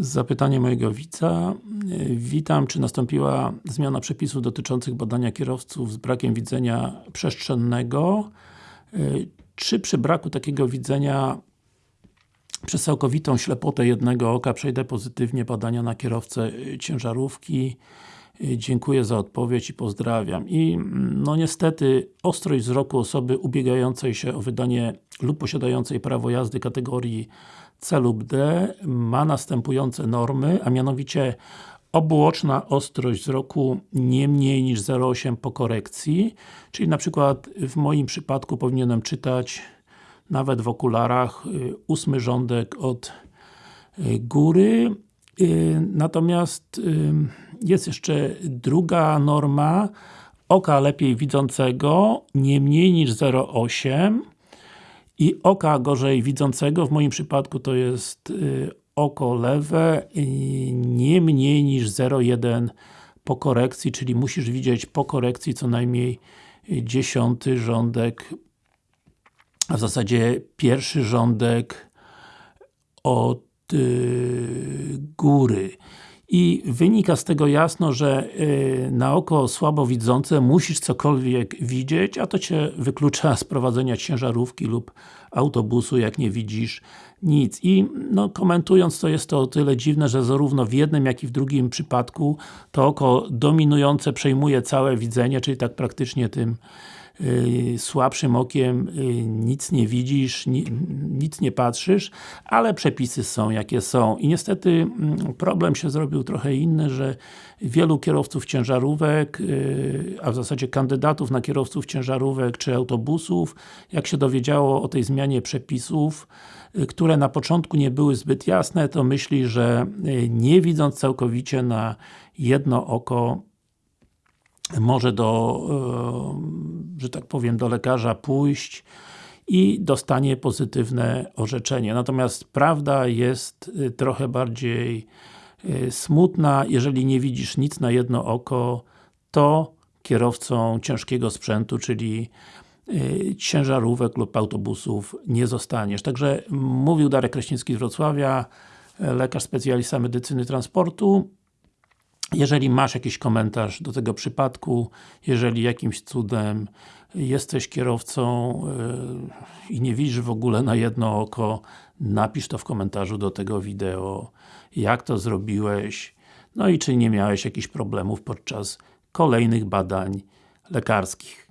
Zapytanie mojego widza. Witam, czy nastąpiła zmiana przepisów dotyczących badania kierowców z brakiem widzenia przestrzennego? Czy przy braku takiego widzenia przez całkowitą ślepotę jednego oka przejdę pozytywnie badania na kierowcę ciężarówki? Dziękuję za odpowiedź i pozdrawiam. I no niestety ostrość wzroku osoby ubiegającej się o wydanie lub posiadającej prawo jazdy kategorii C lub D ma następujące normy, a mianowicie obuoczna ostrość wzroku nie mniej niż 0,8 po korekcji, czyli na przykład w moim przypadku powinienem czytać nawet w okularach y, ósmy rządek od y, góry. Y, natomiast jest jeszcze druga norma oka lepiej widzącego nie mniej niż 0,8 i oka gorzej widzącego, w moim przypadku to jest y, oko lewe, y, nie mniej niż 0,1 po korekcji, czyli musisz widzieć po korekcji co najmniej dziesiąty rządek, a w zasadzie pierwszy rządek od y, góry. I wynika z tego jasno, że y, na oko słabowidzące musisz cokolwiek widzieć, a to Cię wyklucza z prowadzenia ciężarówki lub autobusu, jak nie widzisz nic. I no, komentując to jest to o tyle dziwne, że zarówno w jednym, jak i w drugim przypadku to oko dominujące przejmuje całe widzenie, czyli tak praktycznie tym Y, słabszym okiem y, nic nie widzisz, nic nie patrzysz, ale przepisy są jakie są. I niestety mm, problem się zrobił trochę inny, że wielu kierowców ciężarówek, y, a w zasadzie kandydatów na kierowców ciężarówek czy autobusów, jak się dowiedziało o tej zmianie przepisów, które na początku nie były zbyt jasne, to myśli, że nie widząc całkowicie na jedno oko może do, że tak powiem, do lekarza pójść i dostanie pozytywne orzeczenie. Natomiast prawda jest e, trochę bardziej e, smutna. Jeżeli nie widzisz nic na jedno oko, to kierowcą ciężkiego sprzętu, czyli ciężarówek lub autobusów nie zostaniesz. Także mówił Darek Kraśnicki z Wrocławia, lekarz specjalista medycyny transportu. Jeżeli masz jakiś komentarz do tego przypadku, jeżeli jakimś cudem jesteś kierowcą yy, i nie widzisz w ogóle na jedno oko, napisz to w komentarzu do tego wideo, jak to zrobiłeś, no i czy nie miałeś jakichś problemów podczas kolejnych badań lekarskich.